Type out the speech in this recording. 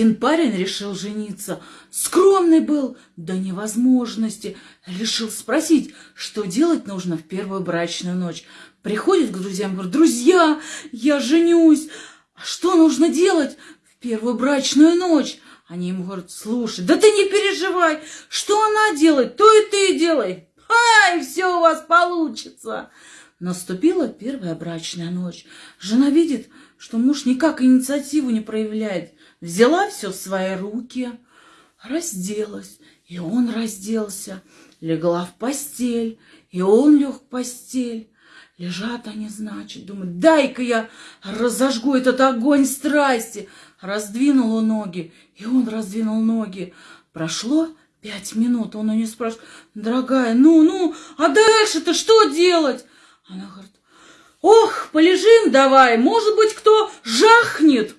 Один парень решил жениться. Скромный был до невозможности. Решил спросить, что делать нужно в первую брачную ночь. Приходит к друзьям, говорит, друзья, я женюсь. А что нужно делать в первую брачную ночь? Они ему говорят, слушай, да ты не переживай, что она делает, то и ты делай. Ай, все у вас получится. Наступила первая брачная ночь. Жена видит, что муж никак инициативу не проявляет. Взяла все в свои руки, разделась, и он разделся. Легла в постель, и он лег в постель. Лежат они, значит, думают, дай-ка я разожгу этот огонь страсти. Раздвинула ноги, и он раздвинул ноги. Прошло пять минут, он у нее спрашивает, дорогая, ну, ну, а дальше-то что делать? Она говорит, ох, полежим давай, может быть, кто жахнет.